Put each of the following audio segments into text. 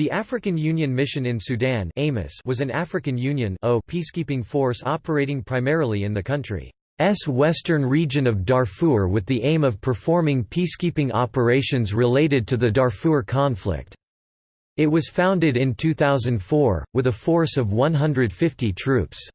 The African Union Mission in Sudan was an African Union peacekeeping force operating primarily in the country's western region of Darfur with the aim of performing peacekeeping operations related to the Darfur conflict. It was founded in 2004, with a force of 150 troops.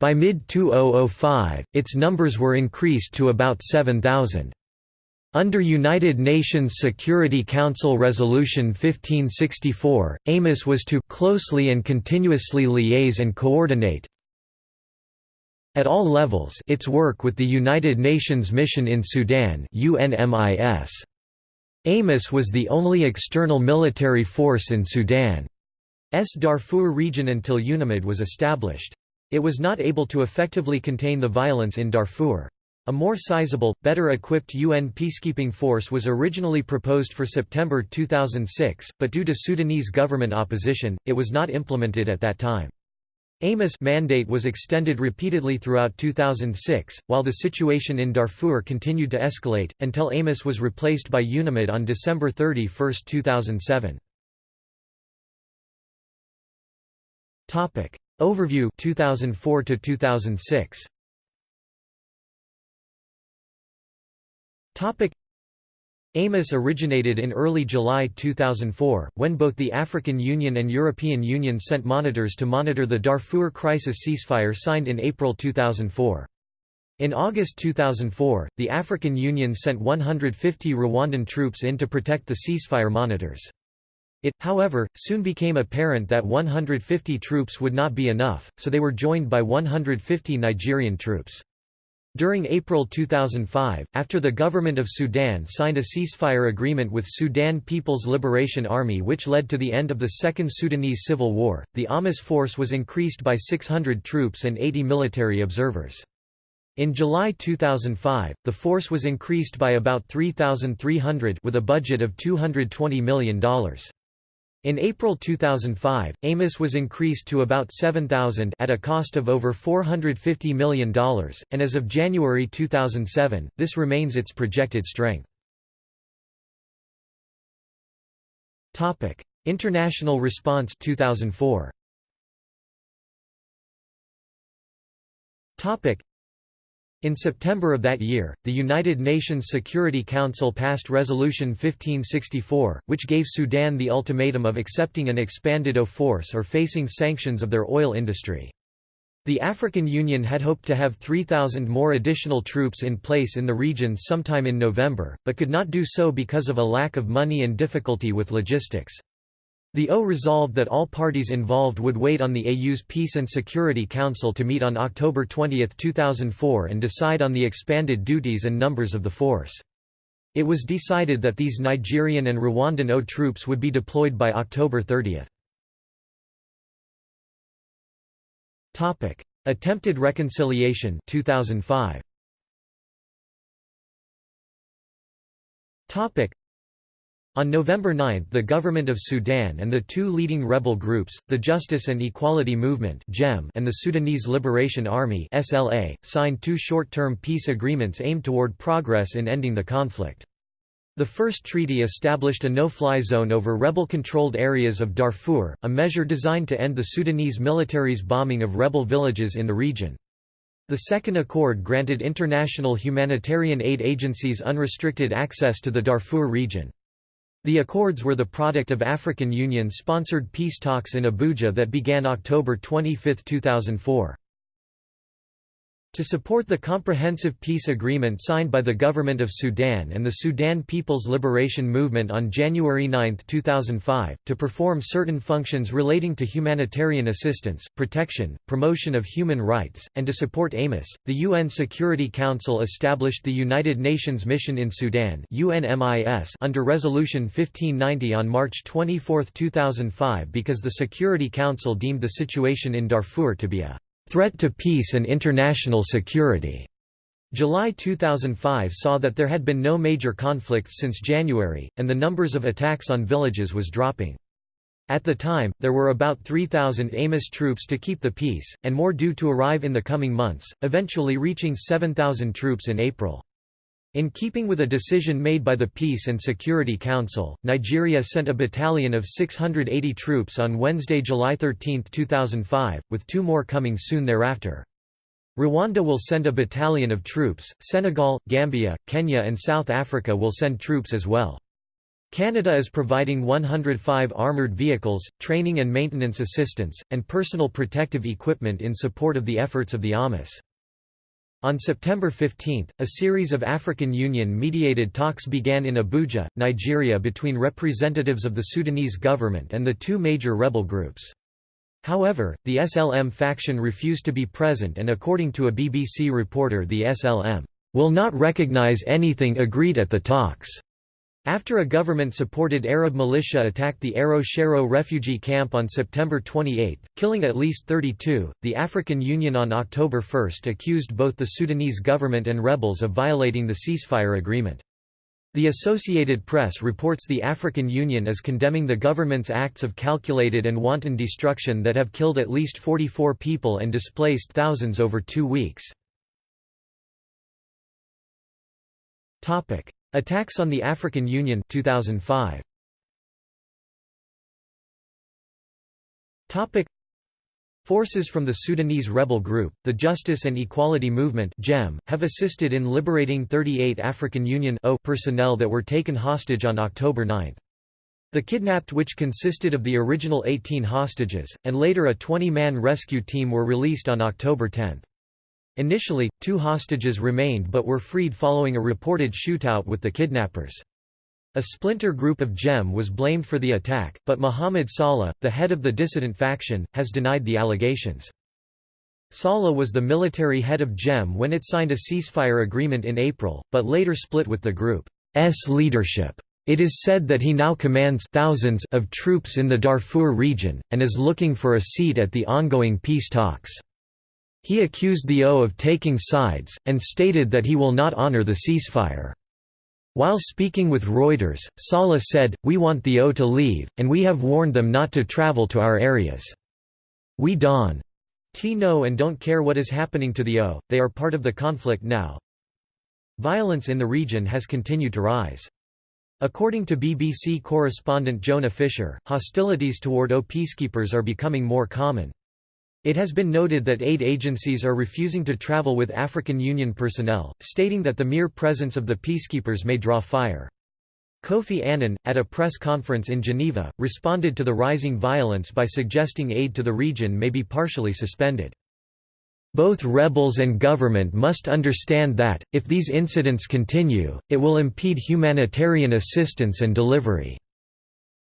By mid-2005, its numbers were increased to about 7,000. Under United Nations Security Council Resolution 1564, AMIS was to «closely and continuously liaise and coordinate at all levels its work with the United Nations Mission in Sudan UNMIS. AMIS was the only external military force in Sudan's Darfur region until UNAMID was established. It was not able to effectively contain the violence in Darfur. A more sizable, better equipped UN peacekeeping force was originally proposed for September 2006, but due to Sudanese government opposition, it was not implemented at that time. AMIS mandate was extended repeatedly throughout 2006, while the situation in Darfur continued to escalate, until AMIS was replaced by UNAMID on December 31, 2007. Overview 2004 to 2006 AMIS originated in early July 2004, when both the African Union and European Union sent monitors to monitor the Darfur crisis ceasefire signed in April 2004. In August 2004, the African Union sent 150 Rwandan troops in to protect the ceasefire monitors. It, however, soon became apparent that 150 troops would not be enough, so they were joined by 150 Nigerian troops. During April 2005, after the government of Sudan signed a ceasefire agreement with Sudan People's Liberation Army which led to the end of the Second Sudanese Civil War, the AMIS force was increased by 600 troops and 80 military observers. In July 2005, the force was increased by about 3,300 with a budget of $220 million. In April 2005, AMIS was increased to about 7,000 at a cost of over $450 million, and as of January 2007, this remains its projected strength. International response 2004. In September of that year, the United Nations Security Council passed Resolution 1564, which gave Sudan the ultimatum of accepting an expanded O force or facing sanctions of their oil industry. The African Union had hoped to have 3,000 more additional troops in place in the region sometime in November, but could not do so because of a lack of money and difficulty with logistics. The O resolved that all parties involved would wait on the AU's Peace and Security Council to meet on October 20, 2004 and decide on the expanded duties and numbers of the force. It was decided that these Nigerian and Rwandan O troops would be deployed by October 30. Attempted reconciliation 2005. On November 9 the government of Sudan and the two leading rebel groups, the Justice and Equality Movement and the Sudanese Liberation Army signed two short-term peace agreements aimed toward progress in ending the conflict. The first treaty established a no-fly zone over rebel-controlled areas of Darfur, a measure designed to end the Sudanese military's bombing of rebel villages in the region. The second accord granted international humanitarian aid agencies unrestricted access to the Darfur region. The accords were the product of African Union-sponsored peace talks in Abuja that began October 25, 2004. To support the comprehensive peace agreement signed by the Government of Sudan and the Sudan People's Liberation Movement on January 9, 2005, to perform certain functions relating to humanitarian assistance, protection, promotion of human rights, and to support AMIS, the UN Security Council established the United Nations Mission in Sudan UNMIS under Resolution 1590 on March 24, 2005 because the Security Council deemed the situation in Darfur to be a Threat to Peace and International Security. July 2005 saw that there had been no major conflicts since January, and the numbers of attacks on villages was dropping. At the time, there were about 3,000 AMIS troops to keep the peace, and more due to arrive in the coming months, eventually reaching 7,000 troops in April. In keeping with a decision made by the Peace and Security Council, Nigeria sent a battalion of 680 troops on Wednesday, July 13, 2005, with two more coming soon thereafter. Rwanda will send a battalion of troops, Senegal, Gambia, Kenya and South Africa will send troops as well. Canada is providing 105 armoured vehicles, training and maintenance assistance, and personal protective equipment in support of the efforts of the AMIS. On September 15, a series of African Union-mediated talks began in Abuja, Nigeria between representatives of the Sudanese government and the two major rebel groups. However, the SLM faction refused to be present and according to a BBC reporter the SLM, "...will not recognize anything agreed at the talks." After a government-supported Arab militia attacked the Aro Sharow refugee camp on September 28, killing at least 32, the African Union on October 1 accused both the Sudanese government and rebels of violating the ceasefire agreement. The Associated Press reports the African Union as condemning the government's acts of calculated and wanton destruction that have killed at least 44 people and displaced thousands over two weeks. Attacks on the African Union 2005. Topic Forces from the Sudanese rebel group, the Justice and Equality Movement (JEM), have assisted in liberating 38 African Union o personnel that were taken hostage on October 9. The kidnapped which consisted of the original 18 hostages, and later a 20-man rescue team were released on October 10. Initially, two hostages remained but were freed following a reported shootout with the kidnappers. A splinter group of JEM was blamed for the attack, but Mohamed Saleh, the head of the dissident faction, has denied the allegations. Saleh was the military head of JEM when it signed a ceasefire agreement in April, but later split with the group's leadership. It is said that he now commands thousands of troops in the Darfur region, and is looking for a seat at the ongoing peace talks. He accused the O of taking sides, and stated that he will not honor the ceasefire. While speaking with Reuters, Saleh said, We want the O to leave, and we have warned them not to travel to our areas. We don't know and don't care what is happening to the O, they are part of the conflict now. Violence in the region has continued to rise. According to BBC correspondent Jonah Fisher, hostilities toward O peacekeepers are becoming more common. It has been noted that aid agencies are refusing to travel with African Union personnel, stating that the mere presence of the peacekeepers may draw fire. Kofi Annan, at a press conference in Geneva, responded to the rising violence by suggesting aid to the region may be partially suspended. Both rebels and government must understand that, if these incidents continue, it will impede humanitarian assistance and delivery.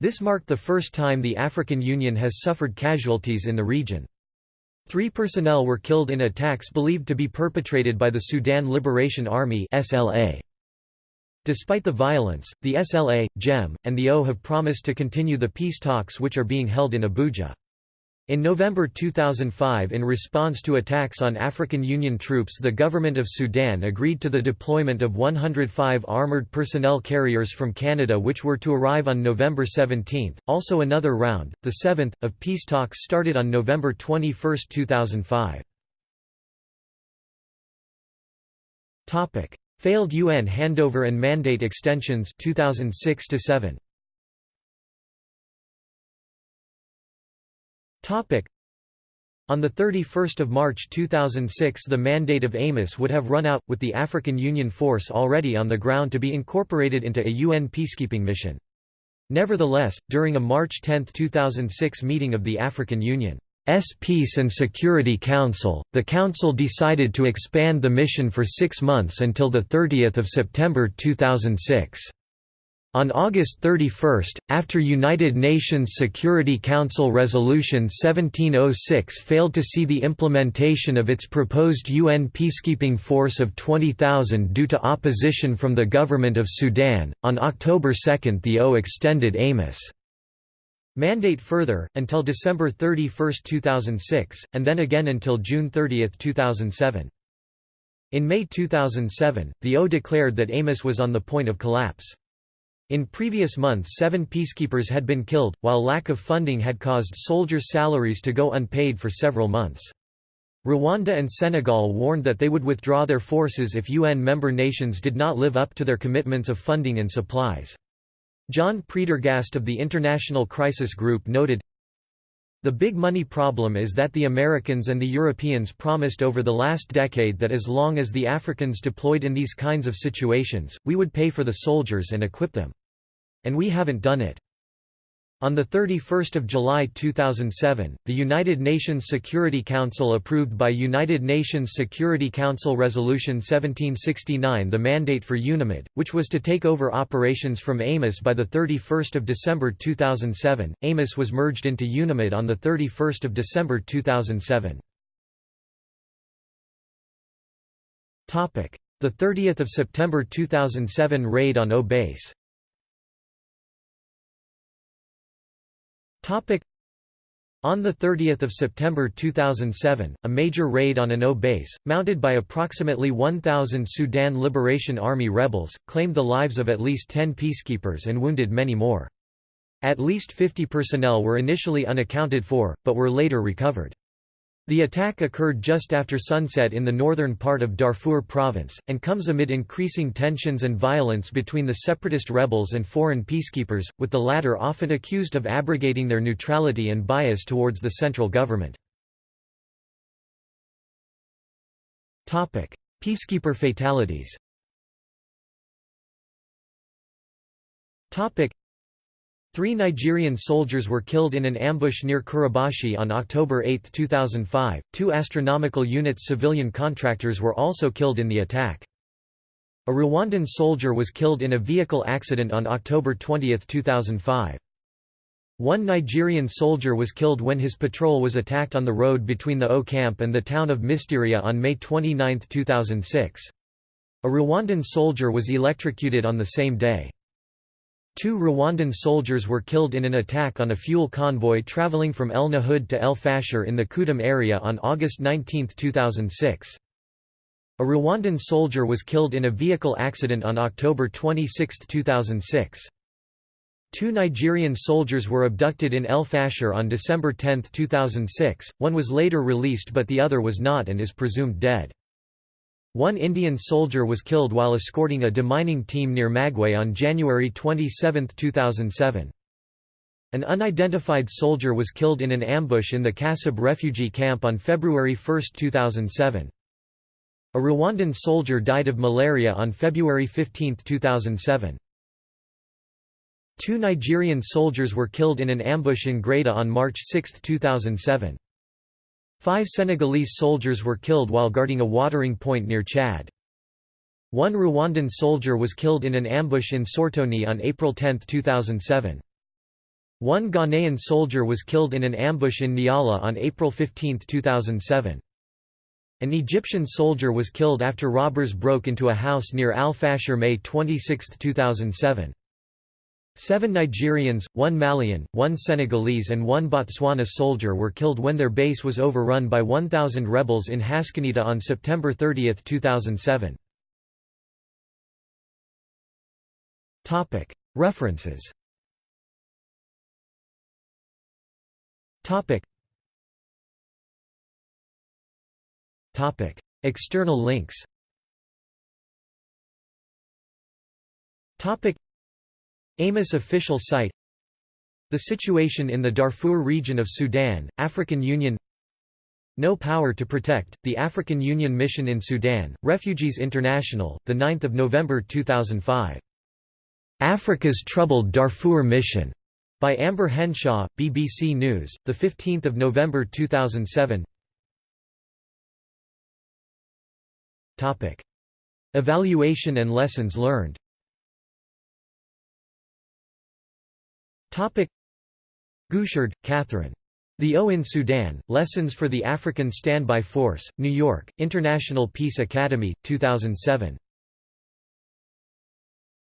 This marked the first time the African Union has suffered casualties in the region. Three personnel were killed in attacks believed to be perpetrated by the Sudan Liberation Army SLA. Despite the violence, the SLA, JEM, and the O have promised to continue the peace talks which are being held in Abuja. In November 2005 in response to attacks on African Union troops the government of Sudan agreed to the deployment of 105 armoured personnel carriers from Canada which were to arrive on November 17. Also another round, the seventh, of peace talks started on November 21, 2005. Failed UN handover and mandate extensions 2006 -7. On 31 March 2006 the mandate of AMIS would have run out, with the African Union force already on the ground to be incorporated into a UN peacekeeping mission. Nevertheless, during a March 10, 2006 meeting of the African Union's Peace and Security Council, the Council decided to expand the mission for six months until 30 September 2006. On August 31, after United Nations Security Council Resolution 1706 failed to see the implementation of its proposed UN peacekeeping force of 20,000 due to opposition from the government of Sudan, on October 2 the O extended AMIS mandate further, until December 31, 2006, and then again until June 30, 2007. In May 2007, the O declared that AMIS was on the point of collapse. In previous months seven peacekeepers had been killed, while lack of funding had caused soldiers' salaries to go unpaid for several months. Rwanda and Senegal warned that they would withdraw their forces if UN member nations did not live up to their commitments of funding and supplies. John Prendergast of the International Crisis Group noted, the big money problem is that the Americans and the Europeans promised over the last decade that as long as the Africans deployed in these kinds of situations, we would pay for the soldiers and equip them. And we haven't done it. On 31 July 2007, the United Nations Security Council approved by United Nations Security Council Resolution 1769 the mandate for UNAMID, which was to take over operations from AMIS by 31 December 2007. AMIS was merged into UNAMID on 31 December 2007. The 30th of September 2007 raid on O On 30 September 2007, a major raid on an O base, mounted by approximately 1,000 Sudan Liberation Army rebels, claimed the lives of at least 10 peacekeepers and wounded many more. At least 50 personnel were initially unaccounted for, but were later recovered. The attack occurred just after sunset in the northern part of Darfur province, and comes amid increasing tensions and violence between the separatist rebels and foreign peacekeepers, with the latter often accused of abrogating their neutrality and bias towards the central government. Peacekeeper fatalities Three Nigerian soldiers were killed in an ambush near Kurabashi on October 8, 2005. Two astronomical units civilian contractors were also killed in the attack. A Rwandan soldier was killed in a vehicle accident on October 20, 2005. One Nigerian soldier was killed when his patrol was attacked on the road between the O camp and the town of Mysteria on May 29, 2006. A Rwandan soldier was electrocuted on the same day. Two Rwandan soldiers were killed in an attack on a fuel convoy traveling from El Nahud to El Fasher in the Kudum area on August 19, 2006. A Rwandan soldier was killed in a vehicle accident on October 26, 2006. Two Nigerian soldiers were abducted in El Fasher on December 10, 2006, one was later released but the other was not and is presumed dead. One Indian soldier was killed while escorting a demining team near Magway on January 27, 2007. An unidentified soldier was killed in an ambush in the Kasab refugee camp on February 1, 2007. A Rwandan soldier died of malaria on February 15, 2007. Two Nigerian soldiers were killed in an ambush in Greda on March 6, 2007. Five Senegalese soldiers were killed while guarding a watering point near Chad. One Rwandan soldier was killed in an ambush in Sortoni on April 10, 2007. One Ghanaian soldier was killed in an ambush in Niala on April 15, 2007. An Egyptian soldier was killed after robbers broke into a house near Al Fasher May 26, 2007. Seven Nigerians, one Malian, one Senegalese and one Botswana soldier were killed when their base was overrun by 1,000 rebels in Haskanita on September 30, 2007. References. External links AMIS official site The situation in the Darfur region of Sudan, African Union No Power to Protect, the African Union Mission in Sudan, Refugees International, 9 November 2005. Africa's Troubled Darfur Mission, by Amber Henshaw, BBC News, 15 November 2007 Topic. Evaluation and lessons learned Topic Guicherd, Catherine. The O in Sudan, Lessons for the African Standby Force, New York, International Peace Academy, 2007.